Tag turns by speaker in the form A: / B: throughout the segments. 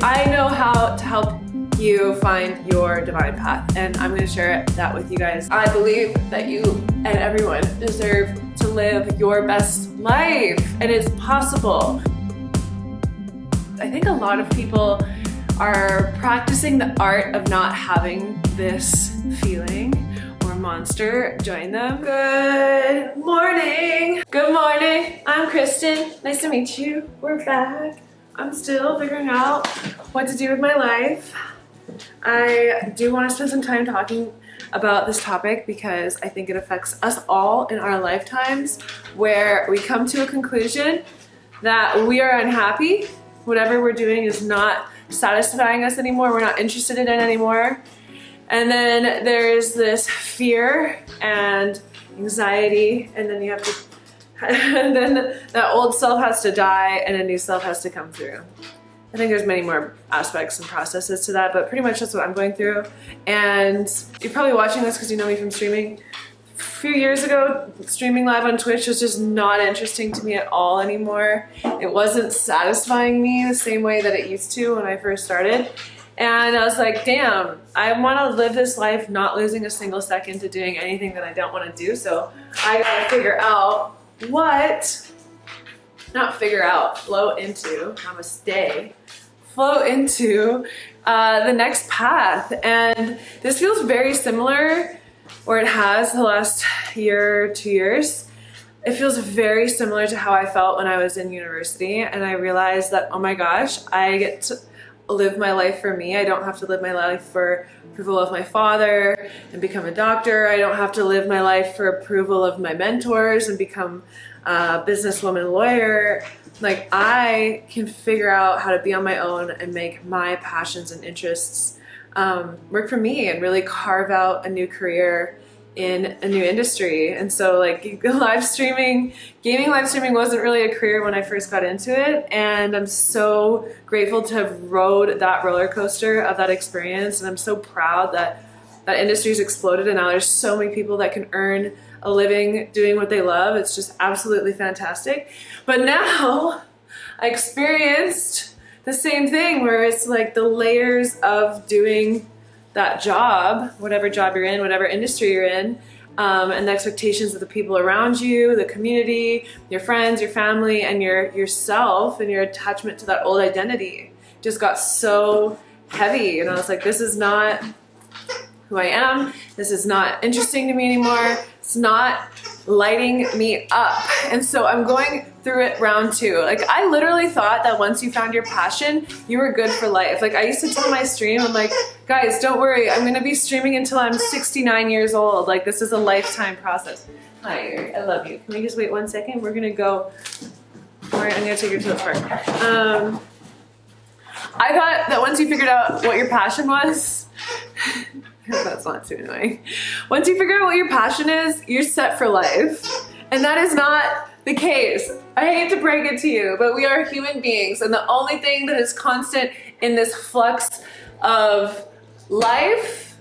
A: I know how to help you find your divine path and I'm going to share that with you guys. I believe that you and everyone deserve to live your best life and it's possible. I think a lot of people are practicing the art of not having this feeling or monster join them. Good morning. Good morning. I'm Kristen. Nice to meet you. We're back. I'm still figuring out what to do with my life. I do want to spend some time talking about this topic because I think it affects us all in our lifetimes where we come to a conclusion that we are unhappy. Whatever we're doing is not satisfying us anymore. We're not interested in it anymore. And then there's this fear and anxiety and then you have to then that old self has to die and a new self has to come through. I think there's many more aspects and processes to that, but pretty much that's what I'm going through. And you're probably watching this because you know me from streaming. A few years ago, streaming live on Twitch was just not interesting to me at all anymore. It wasn't satisfying me the same way that it used to when I first started. And I was like, damn, I want to live this life not losing a single second to doing anything that I don't want to do. So I got to figure out what, not figure out, flow into, namaste, flow into uh, the next path. And this feels very similar, or it has the last year, two years. It feels very similar to how I felt when I was in university and I realized that, oh my gosh, I get to live my life for me. I don't have to live my life for approval of my father and become a doctor. I don't have to live my life for approval of my mentors and become a businesswoman lawyer. Like I can figure out how to be on my own and make my passions and interests um, work for me and really carve out a new career in a new industry. And so like live streaming, gaming live streaming wasn't really a career when I first got into it. And I'm so grateful to have rode that roller coaster of that experience. And I'm so proud that that industry's exploded and now there's so many people that can earn a living doing what they love. It's just absolutely fantastic. But now I experienced the same thing where it's like the layers of doing that job, whatever job you're in, whatever industry you're in, um, and the expectations of the people around you, the community, your friends, your family, and your yourself and your attachment to that old identity just got so heavy. And I was like, this is not who I am. This is not interesting to me anymore. It's not lighting me up. And so I'm going through it round two. Like I literally thought that once you found your passion, you were good for life. Like I used to tell my stream, I'm like, guys, don't worry. I'm gonna be streaming until I'm 69 years old. Like this is a lifetime process. Hi, I love you. Can we just wait one second? We're gonna go, all right, I'm gonna take you to the park. Um, I thought that once you figured out what your passion was, that's not too annoying. Once you figure out what your passion is, you're set for life. And that is not the case. I hate to break it to you, but we are human beings and the only thing that is constant in this flux of life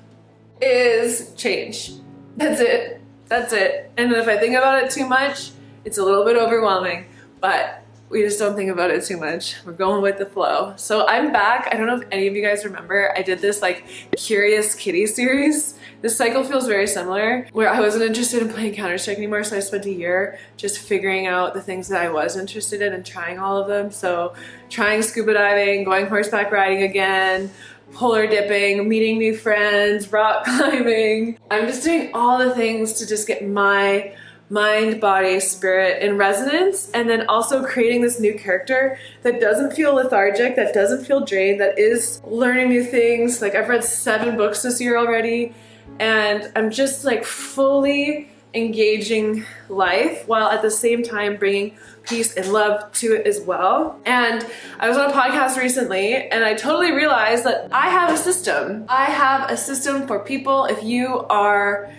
A: is change. That's it. That's it. And if I think about it too much, it's a little bit overwhelming, but we just don't think about it too much. We're going with the flow. So I'm back. I don't know if any of you guys remember, I did this like Curious Kitty series. This cycle feels very similar where I wasn't interested in playing Counter-Strike anymore. So I spent a year just figuring out the things that I was interested in and trying all of them. So trying scuba diving, going horseback riding again, polar dipping, meeting new friends, rock climbing. I'm just doing all the things to just get my mind, body, spirit in resonance, and then also creating this new character that doesn't feel lethargic, that doesn't feel drained, that is learning new things. Like I've read seven books this year already, and I'm just like fully engaging life while at the same time bringing peace and love to it as well. And I was on a podcast recently and I totally realized that I have a system. I have a system for people if you are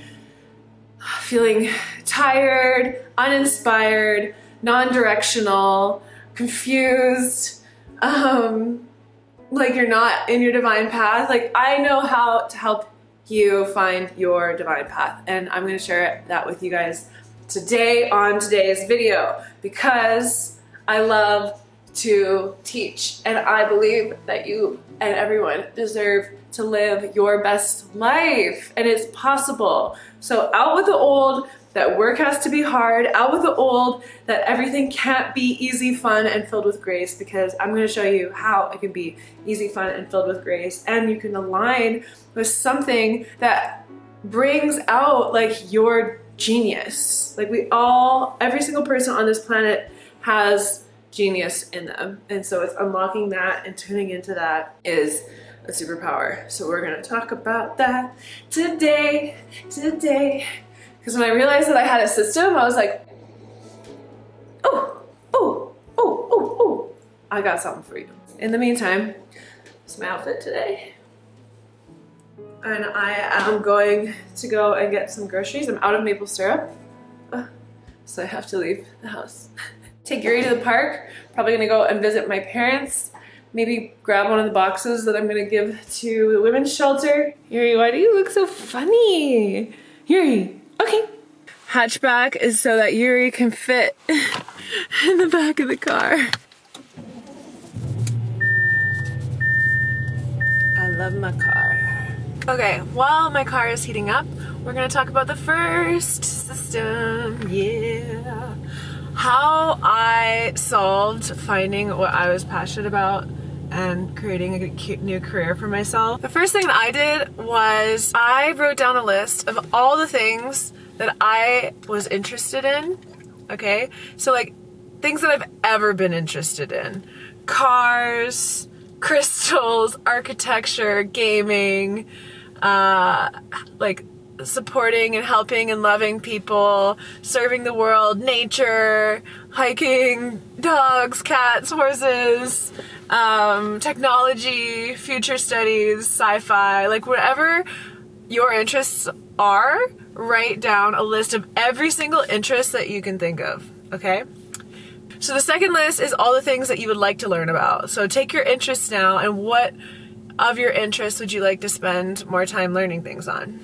A: feeling tired, uninspired, non-directional, confused, um, like you're not in your divine path. Like I know how to help you find your divine path and I'm gonna share that with you guys today on today's video because I love to teach. And I believe that you and everyone deserve to live your best life and it's possible. So out with the old, that work has to be hard, out with the old, that everything can't be easy, fun, and filled with grace because I'm gonna show you how it can be easy, fun, and filled with grace. And you can align with something that brings out like your genius. Like we all, every single person on this planet has genius in them. And so it's unlocking that and tuning into that is a superpower. So we're gonna talk about that today, today. Because when I realized that I had a system, I was like, oh, oh, oh, oh, oh, I got something for you. In the meantime, it's my outfit today. And I am going to go and get some groceries. I'm out of maple syrup, uh, so I have to leave the house. Take Yuri to the park, probably gonna go and visit my parents maybe grab one of the boxes that I'm gonna give to the women's shelter. Yuri, why do you look so funny? Yuri, okay. Hatchback is so that Yuri can fit in the back of the car. I love my car. Okay, while my car is heating up, we're gonna talk about the first system, yeah. How I solved finding what I was passionate about and creating a new career for myself. The first thing that I did was I wrote down a list of all the things that I was interested in, okay? So like things that I've ever been interested in. Cars, crystals, architecture, gaming, uh, like supporting and helping and loving people, serving the world, nature, hiking, dogs, cats, horses, um, technology, future studies, sci-fi, like whatever your interests are, write down a list of every single interest that you can think of, okay? So the second list is all the things that you would like to learn about. So take your interests now and what of your interests would you like to spend more time learning things on?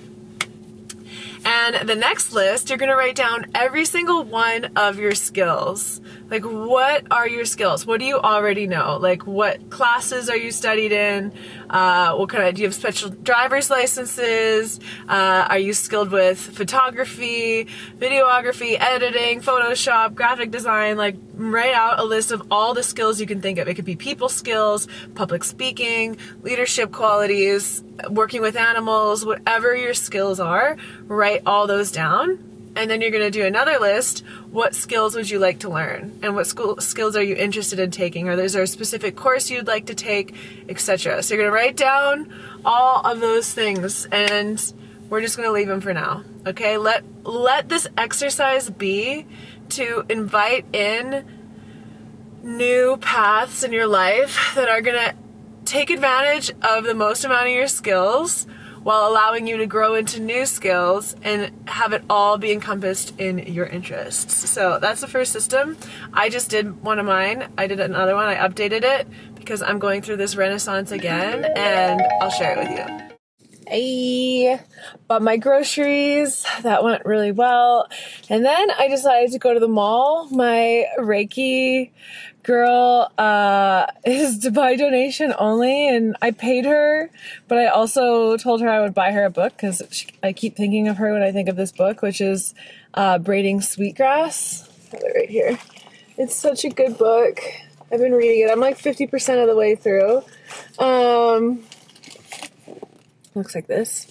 A: And the next list, you're gonna write down every single one of your skills. Like, what are your skills? What do you already know? Like, what classes are you studied in? Uh, what kind of, do you have special driver's licenses? Uh, are you skilled with photography, videography, editing, Photoshop, graphic design? Like, write out a list of all the skills you can think of. It could be people skills, public speaking, leadership qualities, working with animals, whatever your skills are, write all those down. And then you're going to do another list. What skills would you like to learn? And what school skills are you interested in taking? Or is there a specific course you'd like to take, etc. So you're going to write down all of those things and we're just going to leave them for now. Okay? Let let this exercise be to invite in new paths in your life that are going to take advantage of the most amount of your skills while allowing you to grow into new skills and have it all be encompassed in your interests. So that's the first system. I just did one of mine. I did another one. I updated it because I'm going through this renaissance again and I'll share it with you. Hey, bought my groceries. That went really well. And then I decided to go to the mall. My Reiki girl uh, is by donation only, and I paid her, but I also told her I would buy her a book because I keep thinking of her when I think of this book, which is uh, Braiding Sweetgrass. right here. It's such a good book. I've been reading it. I'm like 50% of the way through. Um, looks like this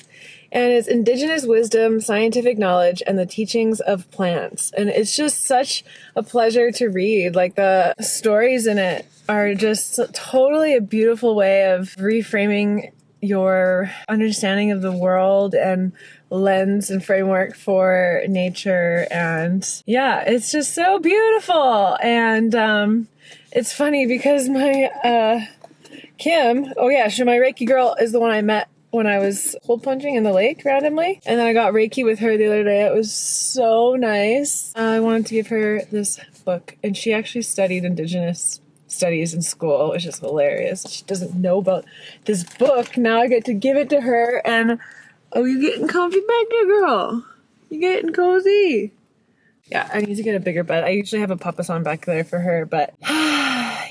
A: and it's indigenous wisdom, scientific knowledge, and the teachings of plants. And it's just such a pleasure to read. Like the stories in it are just totally a beautiful way of reframing your understanding of the world and lens and framework for nature and yeah it's just so beautiful and um it's funny because my uh kim oh yeah so my reiki girl is the one i met when I was hole punching in the lake randomly. And then I got Reiki with her the other day. It was so nice. Uh, I wanted to give her this book, and she actually studied Indigenous studies in school, which is hilarious. She doesn't know about this book. Now I get to give it to her, and oh, you're getting comfy back there, girl? You're getting cozy? Yeah, I need to get a bigger bed. I usually have a papasan back there for her, but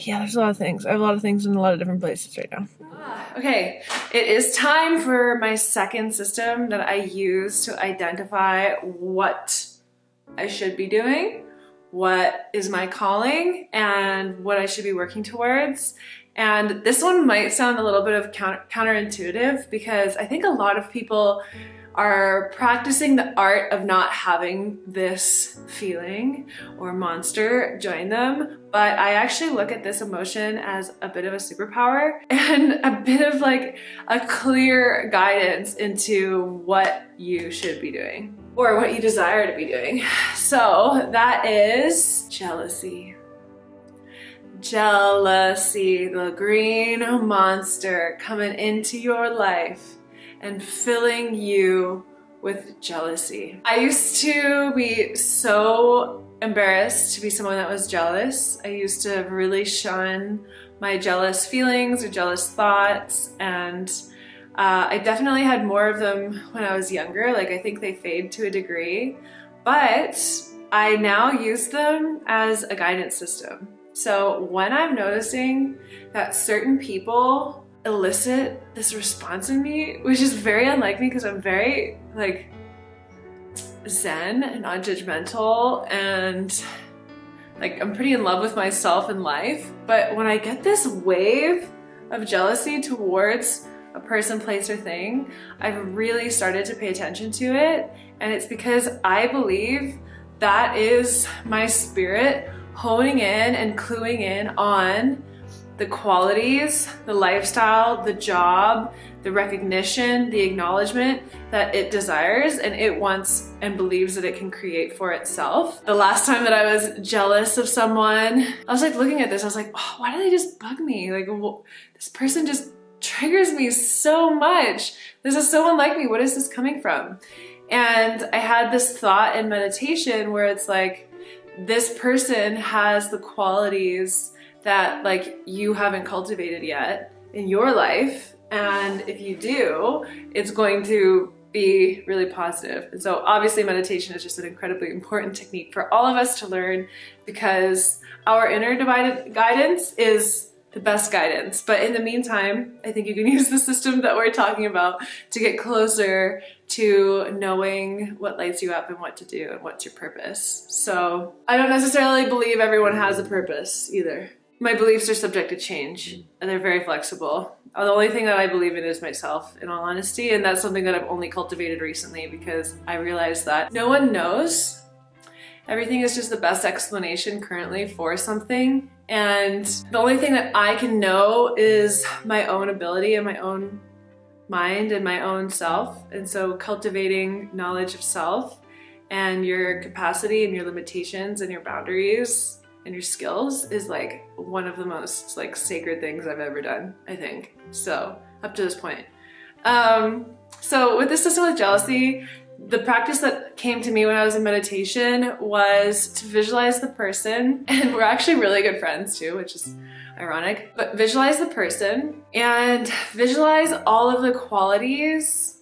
A: yeah, there's a lot of things. I have a lot of things in a lot of different places right now. Ah, okay, it is time for my second system that I use to identify what I should be doing, what is my calling, and what I should be working towards. And this one might sound a little bit of counter counterintuitive because I think a lot of people are practicing the art of not having this feeling or monster join them. But I actually look at this emotion as a bit of a superpower and a bit of like a clear guidance into what you should be doing or what you desire to be doing. So that is jealousy. Jealousy, the green monster coming into your life and filling you with jealousy. I used to be so embarrassed to be someone that was jealous. I used to really shun my jealous feelings or jealous thoughts and uh, I definitely had more of them when I was younger. Like I think they fade to a degree, but I now use them as a guidance system. So when I'm noticing that certain people elicit this response in me, which is very unlike me because I'm very like zen and non-judgmental and like I'm pretty in love with myself and life. But when I get this wave of jealousy towards a person, place, or thing, I've really started to pay attention to it. And it's because I believe that is my spirit honing in and cluing in on the qualities, the lifestyle, the job, the recognition, the acknowledgement that it desires and it wants and believes that it can create for itself. The last time that I was jealous of someone, I was like looking at this, I was like, oh, why do they just bug me? Like, this person just triggers me so much. This is so unlike me. What is this coming from? And I had this thought in meditation where it's like, this person has the qualities that like you haven't cultivated yet in your life. And if you do, it's going to be really positive. And so obviously meditation is just an incredibly important technique for all of us to learn because our inner divided guidance is the best guidance. But in the meantime, I think you can use the system that we're talking about to get closer to knowing what lights you up and what to do and what's your purpose. So I don't necessarily believe everyone has a purpose either my beliefs are subject to change mm. and they're very flexible. The only thing that I believe in is myself, in all honesty, and that's something that I've only cultivated recently because I realized that no one knows. Everything is just the best explanation currently for something. And the only thing that I can know is my own ability and my own mind and my own self. And so cultivating knowledge of self and your capacity and your limitations and your boundaries and your skills is like one of the most like sacred things I've ever done, I think. So up to this point. Um, so with this system with jealousy, the practice that came to me when I was in meditation was to visualize the person and we're actually really good friends too, which is ironic, but visualize the person and visualize all of the qualities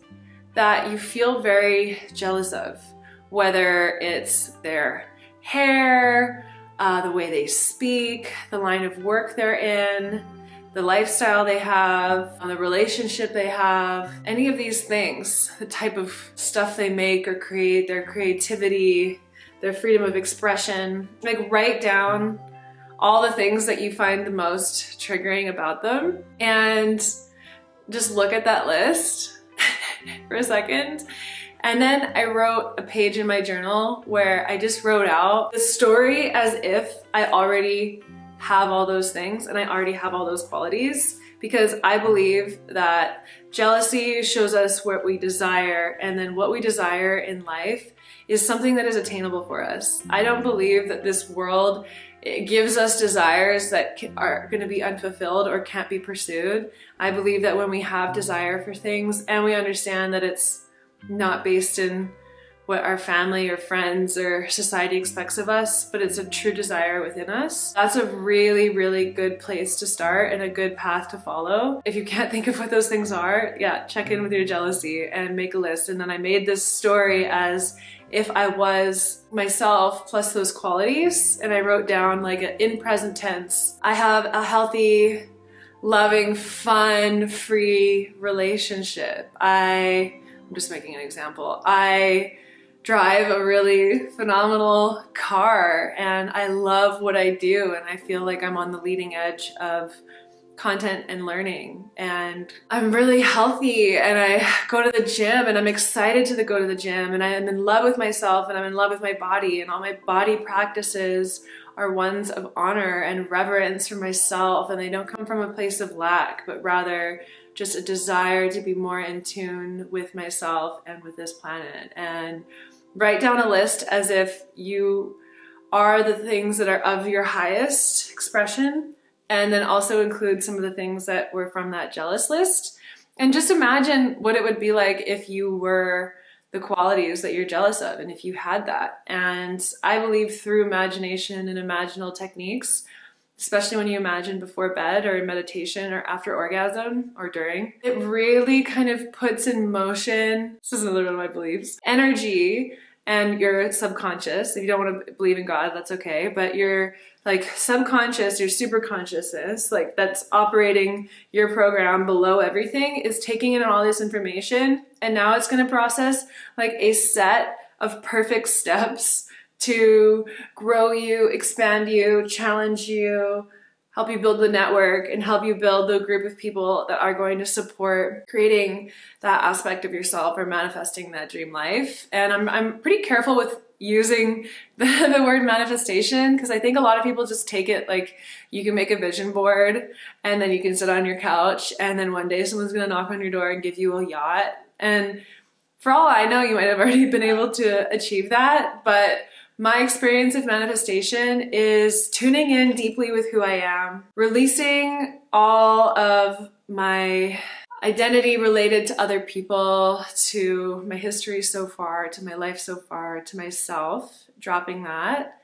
A: that you feel very jealous of, whether it's their hair, uh, the way they speak, the line of work they're in, the lifestyle they have, the relationship they have, any of these things, the type of stuff they make or create, their creativity, their freedom of expression. Like write down all the things that you find the most triggering about them and just look at that list for a second and then I wrote a page in my journal where I just wrote out the story as if I already have all those things and I already have all those qualities because I believe that jealousy shows us what we desire and then what we desire in life is something that is attainable for us. I don't believe that this world gives us desires that are going to be unfulfilled or can't be pursued. I believe that when we have desire for things and we understand that it's not based in what our family or friends or society expects of us, but it's a true desire within us. That's a really, really good place to start and a good path to follow. If you can't think of what those things are, yeah, check in with your jealousy and make a list. And then I made this story as if I was myself plus those qualities and I wrote down like in present tense, I have a healthy, loving, fun, free relationship. I, I'm just making an example. I drive a really phenomenal car and I love what I do and I feel like I'm on the leading edge of content and learning and I'm really healthy and I go to the gym and I'm excited to go to the gym and I am in love with myself and I'm in love with my body and all my body practices are ones of honor and reverence for myself and they don't come from a place of lack but rather just a desire to be more in tune with myself and with this planet. And write down a list as if you are the things that are of your highest expression and then also include some of the things that were from that jealous list. And just imagine what it would be like if you were the qualities that you're jealous of and if you had that. And I believe through imagination and imaginal techniques especially when you imagine before bed or in meditation or after orgasm or during. It really kind of puts in motion, this is another one of my beliefs, energy and your subconscious. If you don't want to believe in God, that's okay. But your like subconscious, your super consciousness, like that's operating your program below everything is taking in all this information and now it's going to process like a set of perfect steps to grow you, expand you, challenge you, help you build the network and help you build the group of people that are going to support creating that aspect of yourself or manifesting that dream life. And I'm, I'm pretty careful with using the, the word manifestation because I think a lot of people just take it like you can make a vision board and then you can sit on your couch and then one day someone's gonna knock on your door and give you a yacht. And for all I know, you might have already been able to achieve that, but my experience of manifestation is tuning in deeply with who I am, releasing all of my identity related to other people, to my history so far, to my life so far, to myself, dropping that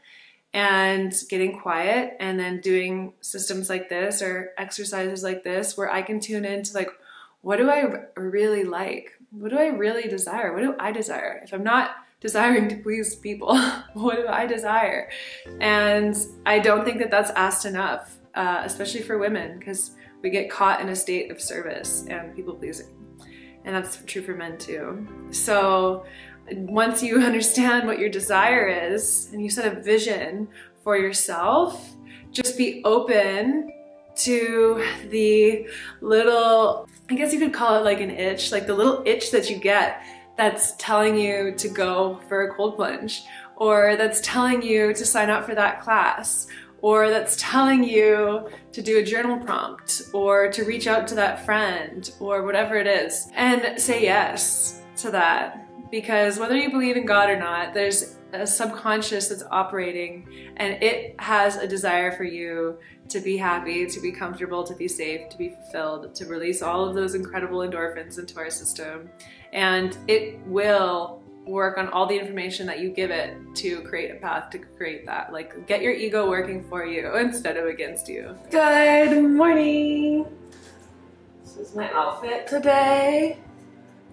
A: and getting quiet and then doing systems like this or exercises like this where I can tune into like, what do I really like? What do I really desire? What do I desire? If I'm not desiring to please people. what do I desire? And I don't think that that's asked enough, uh, especially for women, because we get caught in a state of service and people pleasing. And that's true for men too. So once you understand what your desire is and you set a vision for yourself, just be open to the little, I guess you could call it like an itch, like the little itch that you get that's telling you to go for a cold plunge or that's telling you to sign up for that class or that's telling you to do a journal prompt or to reach out to that friend or whatever it is and say yes to that. Because whether you believe in God or not there's a subconscious that's operating and it has a desire for you to be happy, to be comfortable, to be safe, to be fulfilled, to release all of those incredible endorphins into our system and it will work on all the information that you give it to create a path to create that. Like get your ego working for you instead of against you. Good morning. This is my outfit today.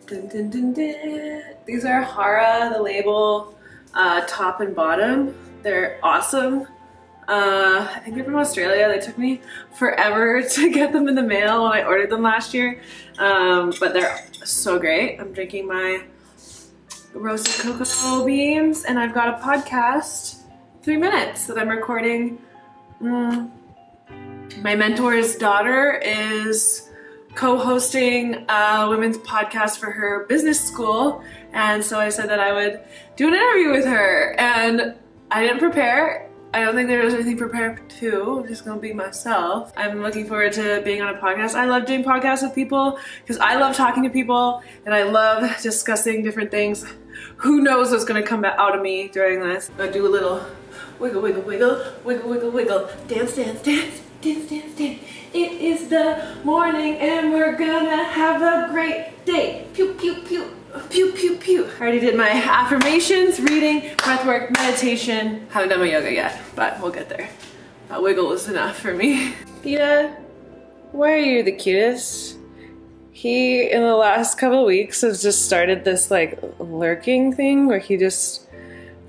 A: Dun, dun, dun, These are Hara, the label, uh, top and bottom. They're awesome. Uh, I think they're from Australia. They took me forever to get them in the mail when I ordered them last year. Um, but they're so great. I'm drinking my roasted cocoa beans and I've got a podcast, three minutes that I'm recording. Mm. My mentor's daughter is co-hosting a women's podcast for her business school. And so I said that I would do an interview with her and I didn't prepare I don't think there was anything prepared to. I'm just gonna be myself. I'm looking forward to being on a podcast. I love doing podcasts with people because I love talking to people and I love discussing different things. Who knows what's gonna come out of me during this. i do a little wiggle, wiggle, wiggle, wiggle, wiggle, wiggle, dance, dance, dance, dance, dance, dance. It is the morning and we're gonna have a great day. Pew, pew, pew. Pew, pew, pew. I already did my affirmations, reading, breath work, meditation. Haven't done my yoga yet, but we'll get there. That wiggle is enough for me. Peta, why are you the cutest? He, in the last couple weeks, has just started this like lurking thing where he just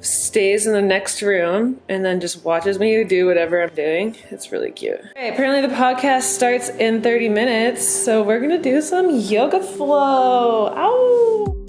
A: stays in the next room and then just watches me do whatever I'm doing. It's really cute. Okay, apparently the podcast starts in 30 minutes, so we're gonna do some yoga flow. Ow!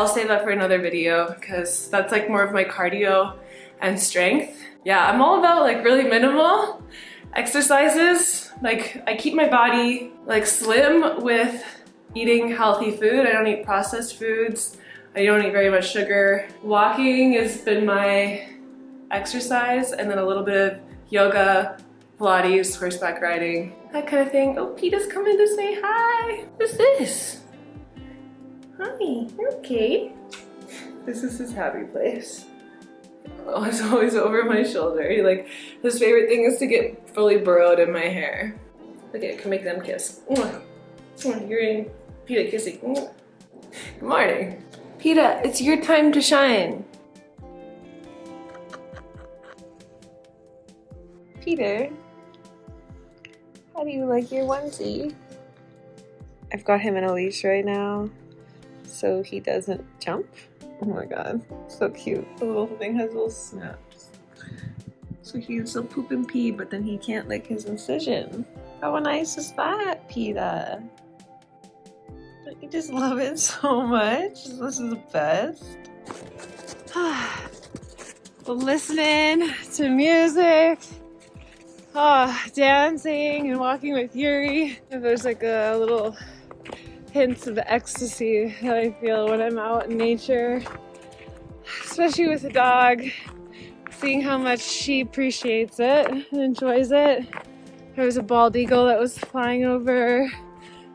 A: I'll save that for another video because that's like more of my cardio and strength. Yeah, I'm all about like really minimal exercises. Like I keep my body like slim with eating healthy food. I don't eat processed foods. I don't eat very much sugar. Walking has been my exercise and then a little bit of yoga, Pilates, horseback riding, that kind of thing. Oh, Peta's coming to say hi. Who's this? Hi, you're okay. This is his happy place. Oh, it's always over my shoulder. He, like, his favorite thing is to get fully burrowed in my hair. Okay, I can make them kiss. You're in Peta kissing. Good morning. Peta, it's your time to shine. Peta, how do you like your onesie? I've got him in a leash right now so he doesn't jump. Oh my god, so cute. The little thing has little snaps. So he can still poop and pee, but then he can't lick his incision. How nice is that, Peta? You just love it so much? This is the best. listening to music oh, dancing and walking with Yuri. There's like a little hints of ecstasy that I feel when I'm out in nature, especially with a dog, seeing how much she appreciates it and enjoys it. There was a bald eagle that was flying over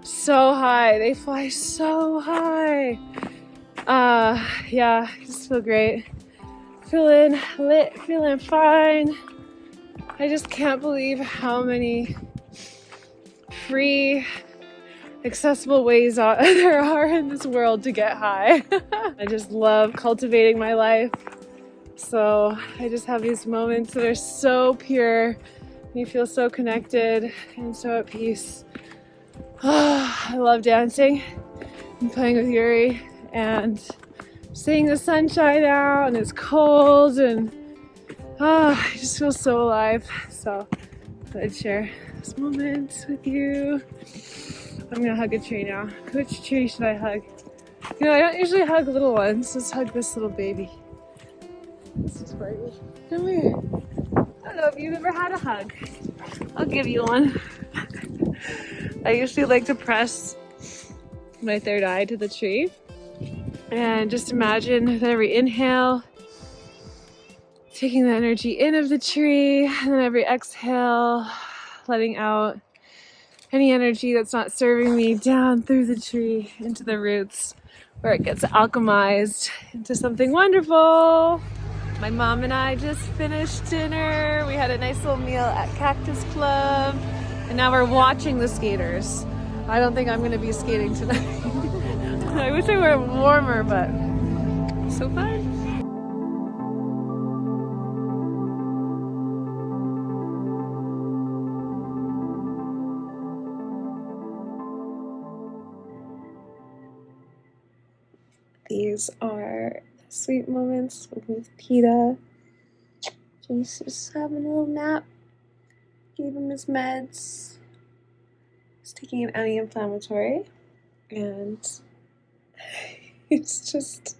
A: so high. They fly so high. Uh, yeah, I just feel great. Feeling lit, feeling fine. I just can't believe how many free accessible ways there are in this world to get high. I just love cultivating my life. So I just have these moments that are so pure. You feel so connected and so at peace. Oh, I love dancing and playing with Yuri and seeing the sunshine out and it's cold and Oh, I just feel so alive. So I'd share this moment with you. I'm gonna hug a tree now. Which tree should I hug? You know, I don't usually hug little ones. Let's hug this little baby. This is for. Come here. I don't know if you've ever had a hug. I'll give you one. I usually like to press my third eye to the tree and just imagine that every inhale taking the energy in of the tree and then every exhale letting out any energy that's not serving me down through the tree into the roots where it gets alchemized into something wonderful. My mom and I just finished dinner. We had a nice little meal at Cactus Club and now we're watching the skaters. I don't think I'm gonna be skating tonight. I wish I were warmer, but so fun. These are sweet moments with Peta. He's just having a little nap. Gave him his meds. He's taking an anti-inflammatory. And it's just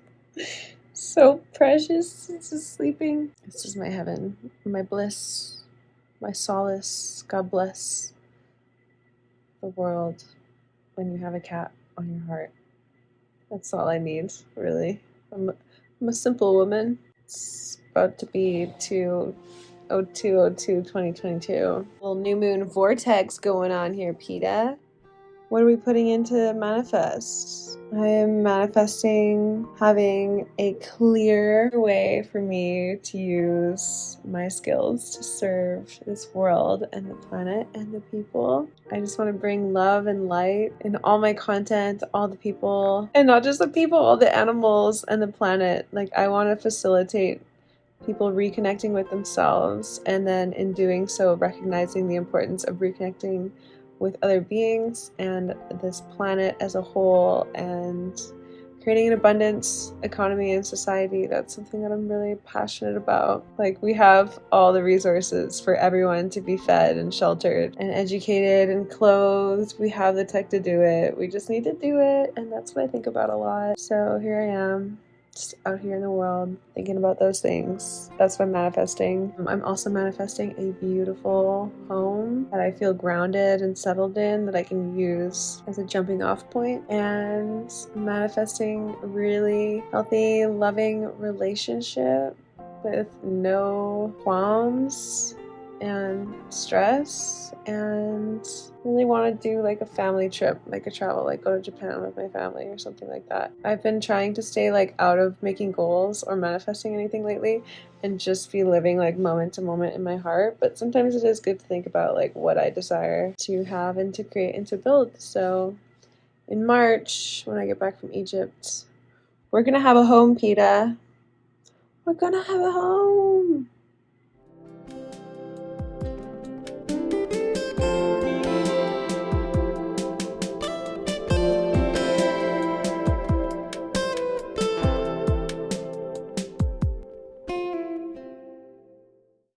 A: so precious. He's just sleeping. This is my heaven, my bliss, my solace. God bless the world when you have a cat on your heart. That's all I need, really. I'm, I'm a simple woman. It's about to be 20202 2022. Little new moon vortex going on here, Peta. What are we putting into manifest? I am manifesting having a clear way for me to use my skills to serve this world and the planet and the people. I just want to bring love and light in all my content, all the people, and not just the people, all the animals and the planet. Like, I want to facilitate people reconnecting with themselves and then in doing so recognizing the importance of reconnecting with other beings and this planet as a whole and creating an abundance economy and society. That's something that i'm really passionate about. Like we have all the resources for everyone to be fed and sheltered and educated and clothed. We have the tech to do it. We just need to do it. And that's what i think about a lot. So here i am just out here in the world thinking about those things. That's what I'm manifesting. Um, I'm also manifesting a beautiful home that I feel grounded and settled in that I can use as a jumping off point and manifesting a really healthy, loving relationship with no qualms and stress and really want to do like a family trip like a travel like go to japan with my family or something like that. I've been trying to stay like out of making goals or manifesting anything lately and just be living like moment to moment in my heart but sometimes it is good to think about like what i desire to have and to create and to build. So in march when i get back from egypt we're gonna have a home peta. We're gonna have a home